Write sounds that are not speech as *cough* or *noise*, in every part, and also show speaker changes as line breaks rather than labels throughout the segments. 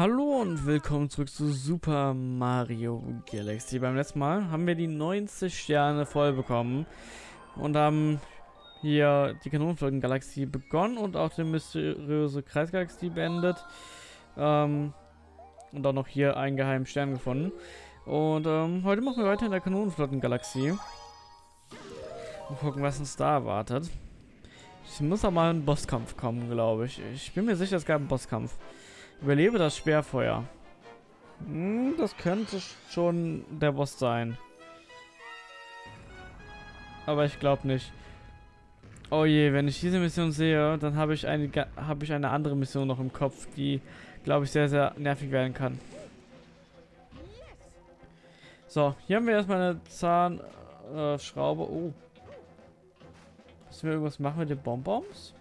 Hallo und willkommen zurück zu Super Mario Galaxy. Beim letzten Mal haben wir die 90 Sterne voll bekommen und haben hier die Kanonenflotten-Galaxie begonnen und auch die mysteriöse Kreisgalaxie beendet. Ähm, und auch noch hier einen geheimen Stern gefunden. Und ähm, heute machen wir weiter in der Kanonenflotten-Galaxie. Und gucken, was uns da erwartet. Es muss auch mal ein Bosskampf kommen, glaube ich. Ich bin mir sicher, es gab einen Bosskampf. Überlebe das Sperrfeuer. Hm, das könnte schon der Boss sein. Aber ich glaube nicht. Oh je, wenn ich diese Mission sehe, dann habe ich eine habe ich eine andere Mission noch im Kopf, die glaube ich sehr sehr nervig werden kann. So, hier haben wir erstmal eine Zahnschraube. Äh, oh. Müssen wir irgendwas machen mit den Bonbons?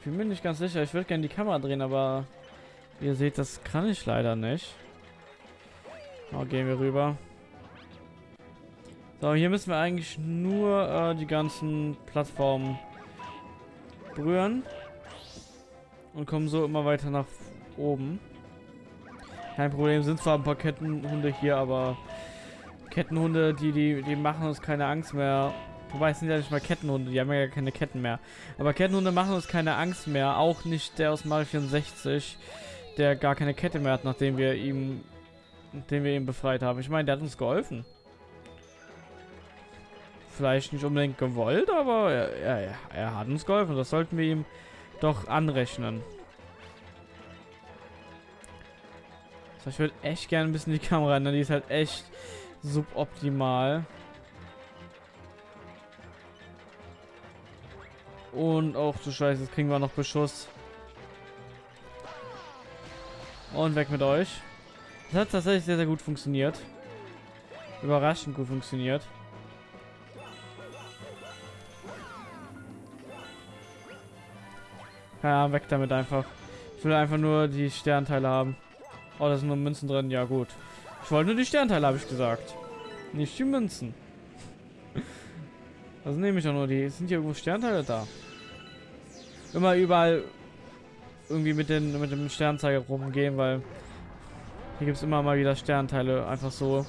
Ich bin mir nicht ganz sicher. Ich würde gerne die Kamera drehen, aber wie ihr seht, das kann ich leider nicht. Oh, gehen wir rüber. So, hier müssen wir eigentlich nur äh, die ganzen Plattformen berühren. Und kommen so immer weiter nach oben. Kein Problem, sind zwar ein paar Kettenhunde hier, aber Kettenhunde, die, die, die machen uns keine Angst mehr. Wobei, es sind ja nicht mal Kettenhunde, die haben ja keine Ketten mehr. Aber Kettenhunde machen uns keine Angst mehr. Auch nicht der aus Mario 64, der gar keine Kette mehr hat, nachdem wir ihm, nachdem wir ihn befreit haben. Ich meine, der hat uns geholfen vielleicht nicht unbedingt gewollt, aber er, er, er hat uns geholfen. Das sollten wir ihm doch anrechnen. So, ich würde echt gerne ein bisschen die Kamera ändern. Die ist halt echt suboptimal. Und auch zu scheiße, jetzt kriegen wir noch Beschuss. Und weg mit euch. Das hat tatsächlich sehr, sehr gut funktioniert. Überraschend gut funktioniert. Ja, weg damit einfach. Ich will einfach nur die Sternteile haben. Oh, da sind nur Münzen drin. Ja, gut. Ich wollte nur die Sternteile, habe ich gesagt. Nicht die Münzen. *laughs* Also nehme ich auch nur die. Sind hier irgendwo Sternteile da? Immer überall irgendwie mit, den, mit dem Sternzeiger rumgehen, weil hier gibt es immer mal wieder Sternteile. Einfach so.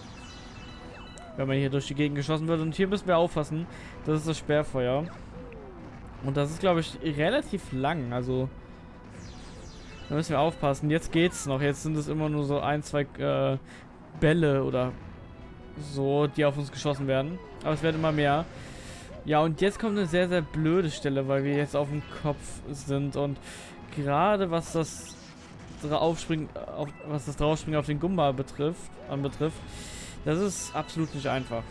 Wenn man hier durch die Gegend geschossen wird. Und hier müssen wir aufpassen. Das ist das Sperrfeuer. Und das ist, glaube ich, relativ lang. Also, da müssen wir aufpassen. Jetzt geht's noch. Jetzt sind es immer nur so ein, zwei äh, Bälle oder so, die auf uns geschossen werden. Aber es werden immer mehr. Ja, und jetzt kommt eine sehr, sehr blöde Stelle, weil wir jetzt auf dem Kopf sind. Und gerade was das Aufspringen, auf, was das Draufspringen auf den Gumba betrifft, anbetrifft, das ist absolut nicht einfach.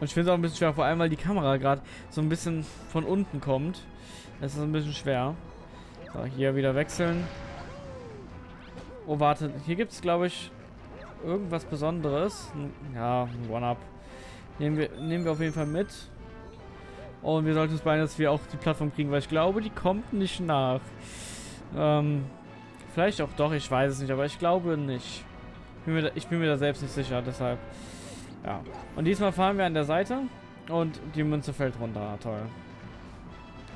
Und ich finde es auch ein bisschen schwer, vor allem weil die Kamera gerade so ein bisschen von unten kommt. Das ist ein bisschen schwer. So, hier wieder wechseln. Oh, warte. Hier gibt es, glaube ich, irgendwas Besonderes. Ja, One-Up. Nehmen wir, nehmen wir auf jeden Fall mit. Und wir sollten uns beeilen, dass wir auch die Plattform kriegen, weil ich glaube, die kommt nicht nach. Ähm, vielleicht auch doch, ich weiß es nicht, aber ich glaube nicht. Ich bin mir da, ich bin mir da selbst nicht sicher, deshalb... Ja. Und diesmal fahren wir an der Seite und die Münze fällt runter. Toll.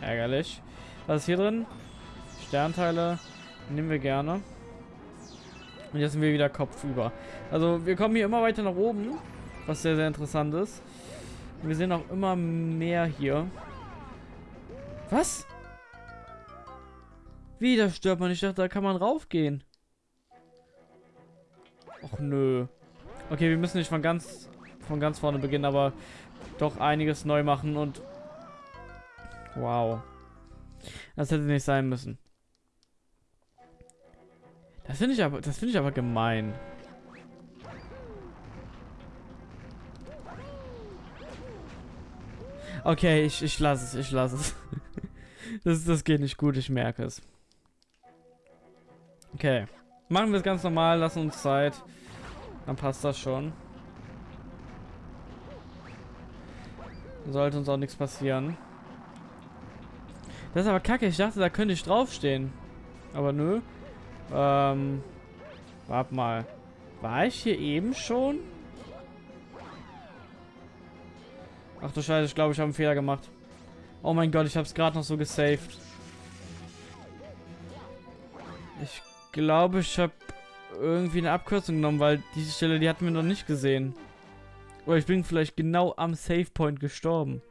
Ärgerlich. Was ist hier drin? Sternteile nehmen wir gerne. Und jetzt sind wir wieder kopfüber. Also wir kommen hier immer weiter nach oben, was sehr, sehr interessant ist. Wir sehen auch immer mehr hier. Was? Wie, da stört man? Ich dachte, da kann man raufgehen. Och nö. Okay, wir müssen nicht von ganz von ganz vorne beginnen, aber doch einiges neu machen und wow. Das hätte nicht sein müssen. Das finde ich aber, das finde ich aber gemein. Okay, ich, ich lasse es, ich lasse es. *laughs* das, das geht nicht gut, ich merke es. Okay. Machen wir es ganz normal, lassen uns Zeit. Dann passt das schon. Sollte uns auch nichts passieren. Das ist aber kacke. Ich dachte, da könnte ich draufstehen. Aber nö. Ähm. Warte mal. War ich hier eben schon? Ach du Scheiße, ich glaube, ich habe einen Fehler gemacht. Oh mein Gott, ich habe es gerade noch so gesaved. Ich glaube, ich habe irgendwie eine Abkürzung genommen, weil diese Stelle, die hatten wir noch nicht gesehen. Oder ich bin vielleicht genau am Save Point gestorben.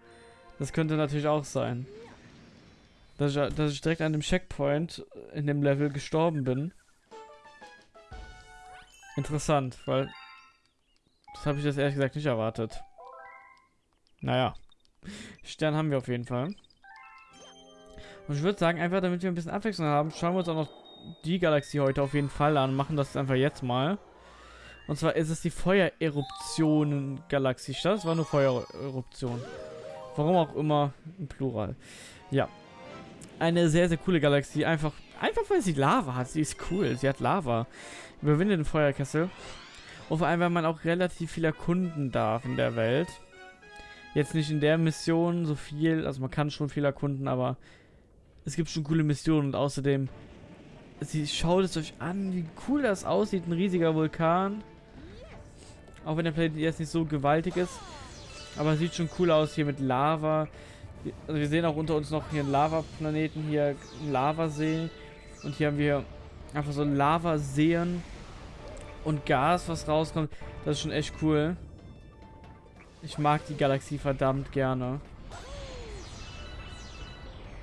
Das könnte natürlich auch sein. Dass ich, dass ich direkt an dem Checkpoint in dem Level gestorben bin. Interessant, weil das habe ich jetzt ehrlich gesagt nicht erwartet. Naja. Stern haben wir auf jeden Fall. Und ich würde sagen, einfach damit wir ein bisschen Abwechslung haben, schauen wir uns auch noch die Galaxie heute auf jeden Fall an. Machen das einfach jetzt mal. Und zwar ist es die Feuereruptionen-Galaxie. Das war nur Feuereruption. Warum auch immer im Plural. Ja. Eine sehr, sehr coole Galaxie. Einfach, einfach weil sie Lava hat. Sie ist cool. Sie hat Lava. Überwinde den Feuerkessel. Und vor allem, weil man auch relativ viel erkunden darf in der Welt. Jetzt nicht in der Mission so viel. Also man kann schon viel erkunden, aber es gibt schon coole Missionen. Und außerdem, sie schaut es euch an, wie cool das aussieht. Ein riesiger Vulkan. Auch wenn der Planet jetzt nicht so gewaltig ist. Aber sieht schon cool aus hier mit Lava. Also wir sehen auch unter uns noch hier einen Lavaplaneten, hier einen Lavasee. Und hier haben wir einfach so Lavaseen und Gas, was rauskommt. Das ist schon echt cool. Ich mag die Galaxie verdammt gerne.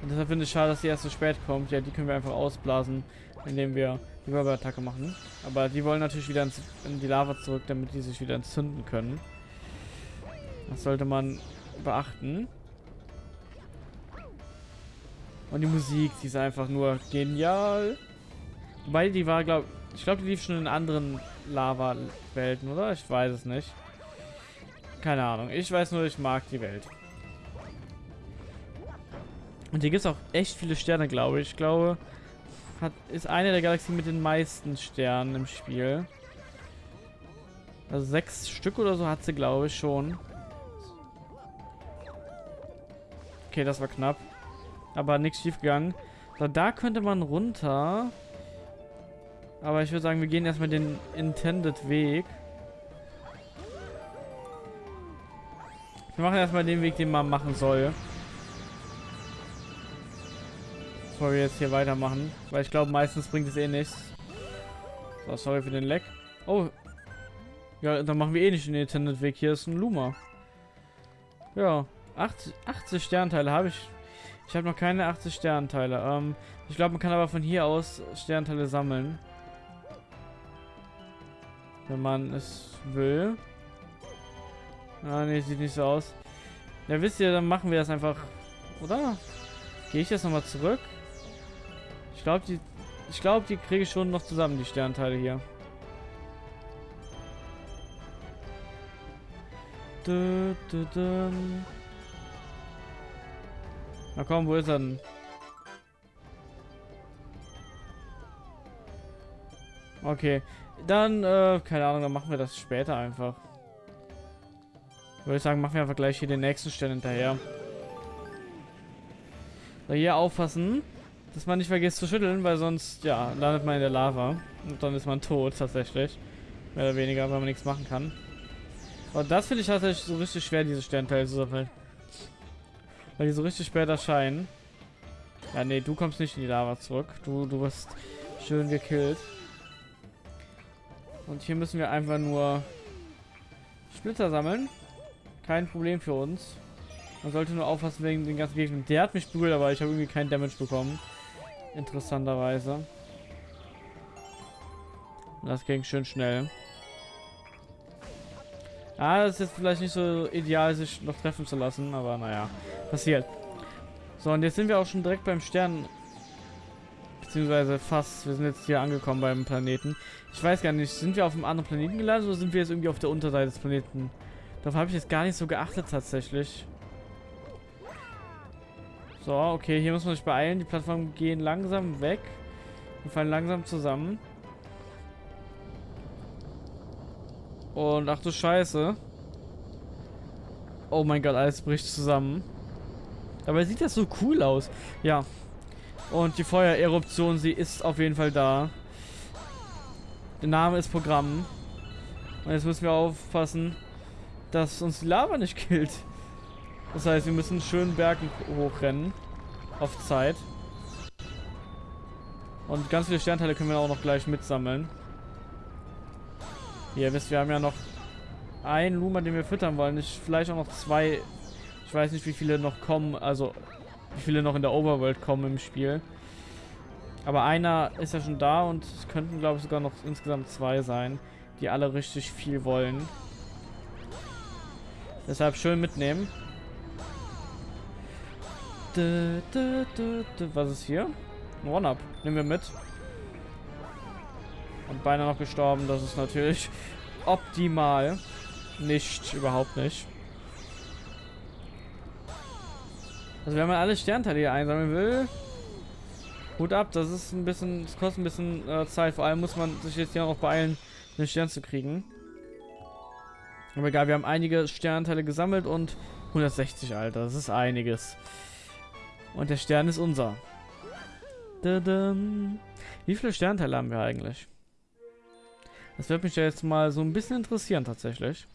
Und deshalb finde ich schade, dass die erst so spät kommt. Ja, die können wir einfach ausblasen, indem wir die Wirbelattacke machen. Aber die wollen natürlich wieder ins, in die Lava zurück, damit die sich wieder entzünden können. Das sollte man beachten. Und die Musik, die ist einfach nur genial. Wobei die war, glaube ich, glaube, die lief schon in anderen Lava-Welten, oder? Ich weiß es nicht. Keine Ahnung. Ich weiß nur, ich mag die Welt. Und hier gibt es auch echt viele Sterne, glaube ich. Ich glaube, hat, ist eine der Galaxien mit den meisten Sternen im Spiel. Also sechs Stück oder so hat sie, glaube ich, schon. Okay, das war knapp. Aber nichts schief gegangen. So, da könnte man runter. Aber ich würde sagen, wir gehen erstmal den Intended Weg. Wir machen erstmal den Weg, den man machen soll. Bevor wir jetzt hier weitermachen. Weil ich glaube, meistens bringt es eh nichts. So, sorry für den Leck. Oh. Ja, dann machen wir eh nicht den Intended Weg. Hier ist ein Luma. Ja. 80, 80 Sternteile habe ich. Ich habe noch keine 80 Sternteile. Ähm, ich glaube, man kann aber von hier aus Sternteile sammeln. Wenn man es will. Ah, ne, sieht nicht so aus. Ja, wisst ihr, dann machen wir das einfach. Oder? Gehe ich jetzt nochmal zurück? Ich glaube, die. Ich glaube, die kriege ich schon noch zusammen, die Sternteile hier. Du, du, du. Na komm, wo ist er denn? Okay. Dann, äh, keine Ahnung, dann machen wir das später einfach. Würde ich sagen, machen wir einfach gleich hier den nächsten Stern hinterher. So, hier aufpassen, dass man nicht vergisst zu schütteln, weil sonst, ja, landet man in der Lava. Und dann ist man tot, tatsächlich. Mehr oder weniger, weil man nichts machen kann. Und das finde ich tatsächlich so richtig schwer, diese Sternteile zu sammeln. Weil die so richtig spät erscheinen. Ja, nee, du kommst nicht in die Lava zurück. Du, du wirst schön gekillt. Und hier müssen wir einfach nur Splitter sammeln. Kein Problem für uns. Man sollte nur aufpassen wegen den ganzen Gegnern. Der hat mich berührt, aber ich habe irgendwie keinen Damage bekommen. Interessanterweise. Das ging schön schnell. Ah, das ist jetzt vielleicht nicht so ideal, sich noch treffen zu lassen, aber naja, passiert. So, und jetzt sind wir auch schon direkt beim Stern. Beziehungsweise fast. Wir sind jetzt hier angekommen beim Planeten. Ich weiß gar nicht, sind wir auf einem anderen Planeten gelandet oder sind wir jetzt irgendwie auf der Unterseite des Planeten? Darauf habe ich jetzt gar nicht so geachtet tatsächlich. So, okay, hier muss man sich beeilen. Die Plattformen gehen langsam weg. Die fallen langsam zusammen. Und ach du Scheiße. Oh mein Gott, alles bricht zusammen. Dabei sieht das so cool aus. Ja. Und die Feuereruption, sie ist auf jeden Fall da. Der Name ist Programm. Und jetzt müssen wir aufpassen, dass uns die Lava nicht killt. Das heißt, wir müssen schön Bergen hochrennen. Auf Zeit. Und ganz viele Sternteile können wir auch noch gleich mitsammeln. Ihr wisst, wir haben ja noch einen Luma, den wir füttern wollen. Ich, vielleicht auch noch zwei. Ich weiß nicht, wie viele noch kommen. Also, wie viele noch in der Overworld kommen im Spiel. Aber einer ist ja schon da und es könnten, glaube ich, sogar noch insgesamt zwei sein, die alle richtig viel wollen. Deshalb schön mitnehmen. Was ist hier? Ein One-Up. Nehmen wir mit. Und beinahe noch gestorben. Das ist natürlich *laughs* optimal. Nicht, überhaupt nicht. Also wenn man alle Sternteile hier einsammeln will, Hut ab, das ist ein bisschen, das kostet ein bisschen äh, Zeit. Vor allem muss man sich jetzt hier noch beeilen, einen Stern zu kriegen. Aber egal, wir haben einige Sternteile gesammelt und 160, Alter. Das ist einiges. Und der Stern ist unser. Wie viele Sternteile haben wir eigentlich? Das wird mich ja jetzt mal so ein bisschen interessieren tatsächlich.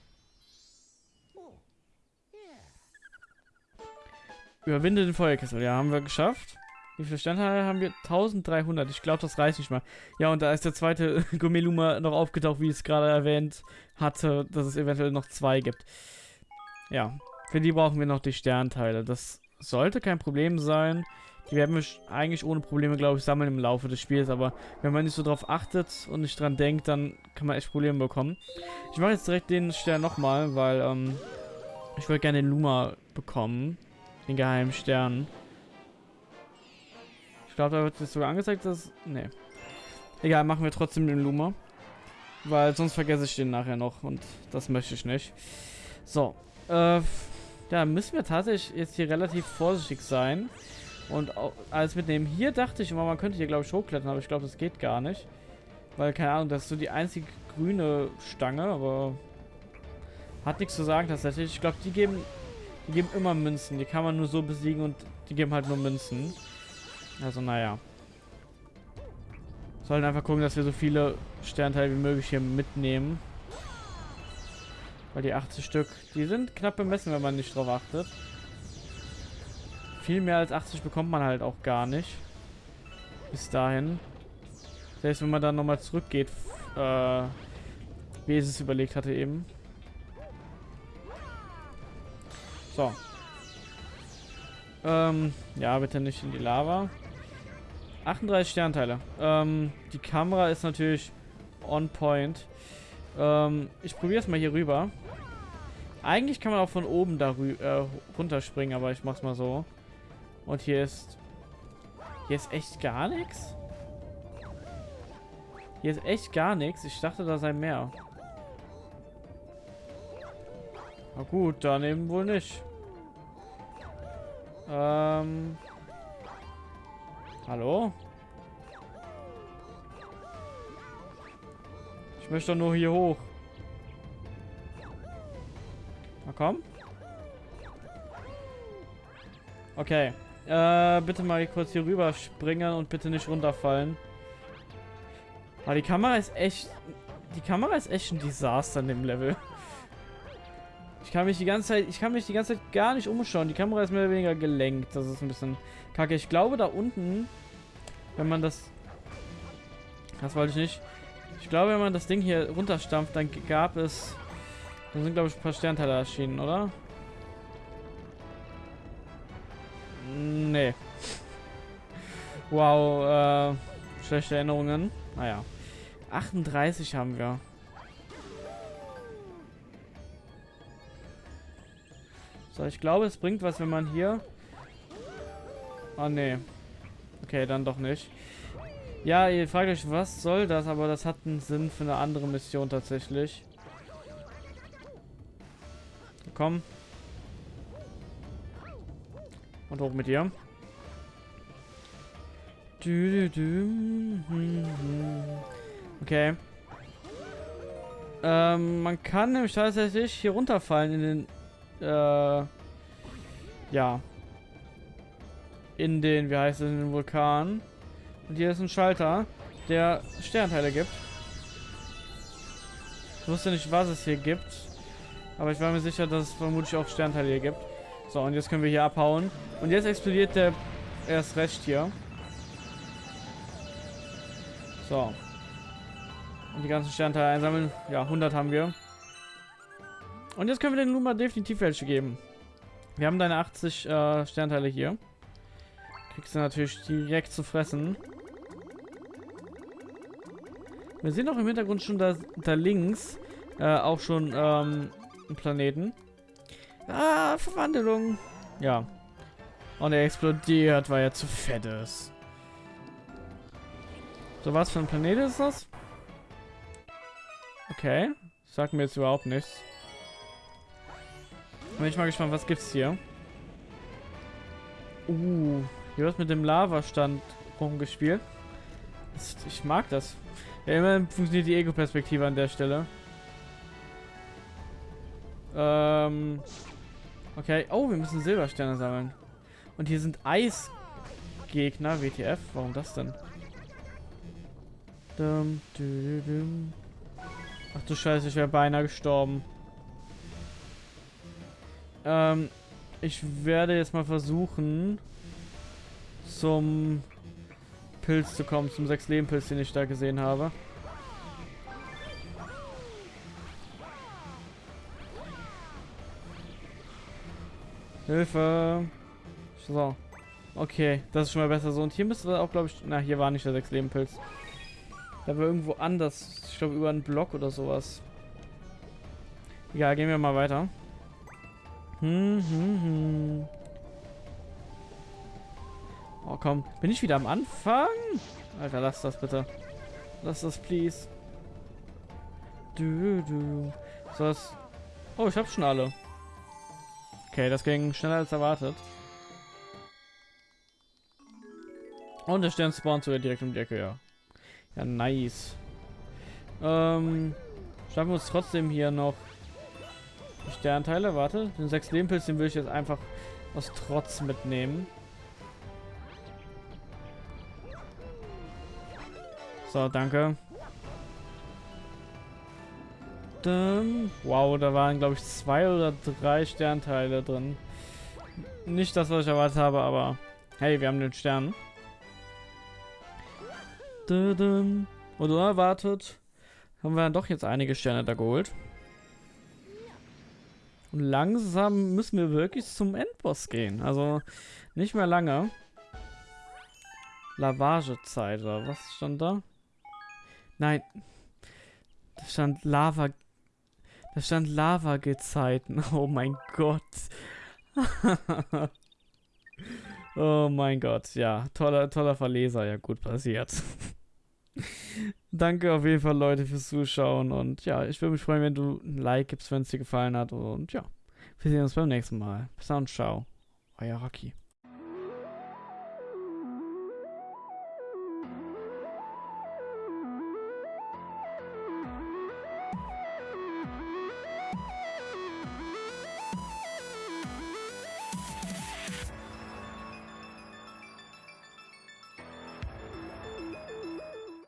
Überwinde den Feuerkessel. Ja, haben wir geschafft. Wie viele Sternteile haben wir? 1300. Ich glaube, das reicht nicht mal. Ja, und da ist der zweite *laughs* Gummeluma noch aufgetaucht, wie ich es gerade erwähnt hatte, dass es eventuell noch zwei gibt. Ja, für die brauchen wir noch die Sternteile. Das sollte kein Problem sein. Die werden wir eigentlich ohne Probleme, glaube ich, sammeln im Laufe des Spiels. Aber wenn man nicht so drauf achtet und nicht dran denkt, dann kann man echt Probleme bekommen. Ich mache jetzt direkt den Stern nochmal, weil ähm, ich würde gerne den Luma bekommen. Den geheimen Stern. Ich glaube, da wird es sogar angezeigt, dass... Nee. Egal, machen wir trotzdem den Luma. Weil sonst vergesse ich den nachher noch und das möchte ich nicht. So. Äh, ja, müssen wir tatsächlich jetzt hier relativ vorsichtig sein. Und alles mitnehmen. Hier dachte ich immer, man könnte hier, glaube ich, hochklettern, aber ich glaube, das geht gar nicht. Weil, keine Ahnung, das ist so die einzige grüne Stange, aber hat nichts zu sagen tatsächlich. Ich glaube, die geben, die geben immer Münzen. Die kann man nur so besiegen und die geben halt nur Münzen. Also, naja. Sollen einfach gucken, dass wir so viele Sternteile wie möglich hier mitnehmen. Weil die 80 Stück, die sind knapp bemessen, wenn man nicht drauf achtet. Viel mehr als 80 bekommt man halt auch gar nicht. Bis dahin. Selbst wenn man dann nochmal zurückgeht, äh, wie es es überlegt hatte eben. So. Ähm, ja, bitte nicht in die Lava. 38 Sternteile. Ähm, die Kamera ist natürlich on point. Ähm, ich probiere es mal hier rüber. Eigentlich kann man auch von oben da äh, runterspringen, aber ich mach's mal so. Und hier ist... Hier ist echt gar nichts? Hier ist echt gar nichts. Ich dachte, da sei mehr. Na gut, dann eben wohl nicht. Ähm... Hallo? Ich möchte doch nur hier hoch. Na komm. Okay. Äh, bitte mal kurz hier rüber springen und bitte nicht runterfallen. Aber die Kamera ist echt... Die Kamera ist echt ein Desaster in dem Level. Ich kann mich die ganze Zeit... Ich kann mich die ganze Zeit gar nicht umschauen. Die Kamera ist mehr oder weniger gelenkt. Das ist ein bisschen kacke. Ich glaube, da unten... Wenn man das... Das wollte ich nicht. Ich glaube, wenn man das Ding hier runterstampft, dann gab es... Dann sind, glaube ich, ein paar Sternteile erschienen, oder? Nee. Wow, äh, schlechte Erinnerungen. Naja. 38 haben wir. So, ich glaube, es bringt was, wenn man hier... Oh, nee. Okay, dann doch nicht. Ja, ihr fragt euch, was soll das? Aber das hat einen Sinn für eine andere Mission tatsächlich. Komm. Und hoch mit dir. Okay. Ähm, man kann nämlich tatsächlich hier runterfallen in den, äh, ja. In den, wie heißt es, in den Vulkan. Und hier ist ein Schalter, der Sternteile gibt. Ich wusste nicht, was es hier gibt. Aber ich war mir sicher, dass es vermutlich auch Sternteile hier gibt. So, und jetzt können wir hier abhauen. Und jetzt explodiert der erst recht hier. So. Und die ganzen Sternteile einsammeln. Ja, 100 haben wir. Und jetzt können wir den Luma definitiv welche geben. Wir haben deine 80 äh, Sternteile hier. Kriegst du natürlich direkt zu fressen. Wir sehen auch im Hintergrund schon da, da links äh, auch schon ähm, einen Planeten. Ah, Verwandlung. Ja. Und er explodiert, weil er zu fett ist. So, was für ein Planet ist das? Okay. Sagt mir jetzt überhaupt nichts. Bin ich mal gespannt, was gibt's hier? Uh, hier wird mit dem Lavastand rumgespielt. Ich mag das. Ja, immerhin funktioniert die Ego-Perspektive an der Stelle. Ähm. Okay. Oh, wir müssen Silbersterne sammeln. Und hier sind Eisgegner, WTF. Warum das denn? Ach du Scheiße, ich wäre beinahe gestorben. Ähm, ich werde jetzt mal versuchen, zum Pilz zu kommen, zum 6 Leben Pilz, den ich da gesehen habe. Hilfe! So. Okay, das ist schon mal besser so. Und hier müsste auch, glaube ich... Na, hier war nicht der 6 Leben Pilz. Da war irgendwo anders. Ich glaube, über einen Block oder sowas. Ja, gehen wir mal weiter. Hm, hm, hm. Oh, komm. Bin ich wieder am Anfang? Alter, lass das bitte. Lass das, please. Du, du. So, das... Oh, ich hab schon alle. Okay, das ging schneller als erwartet. Und der Stern spawnt sogar direkt um die Ecke, ja. Ja, nice. Ähm, schaffen wir uns trotzdem hier noch Sternteile. Warte, den 6 Lehmpilz, den will ich jetzt einfach aus Trotz mitnehmen. So, danke. Wow, da waren, glaube ich, zwei oder drei Sternteile drin. Nicht das, was ich erwartet habe, aber hey, wir haben den Stern. Und unerwartet haben wir dann doch jetzt einige Sterne da geholt. Und langsam müssen wir wirklich zum Endboss gehen. Also nicht mehr lange. Lavagezeit oder was stand da? Nein. Da stand Lava. Da stand Lava-Gezeiten. *laughs* Oh mein Gott. *laughs* oh mein Gott. Ja, toller, toller Verleser. Ja, gut passiert. *laughs* Danke auf jeden Fall, Leute, fürs Zuschauen. Und ja, ich würde mich freuen, wenn du ein Like gibst, wenn es dir gefallen hat. Und ja, wir sehen uns beim nächsten Mal. Bis dann, ciao. Euer Rocky.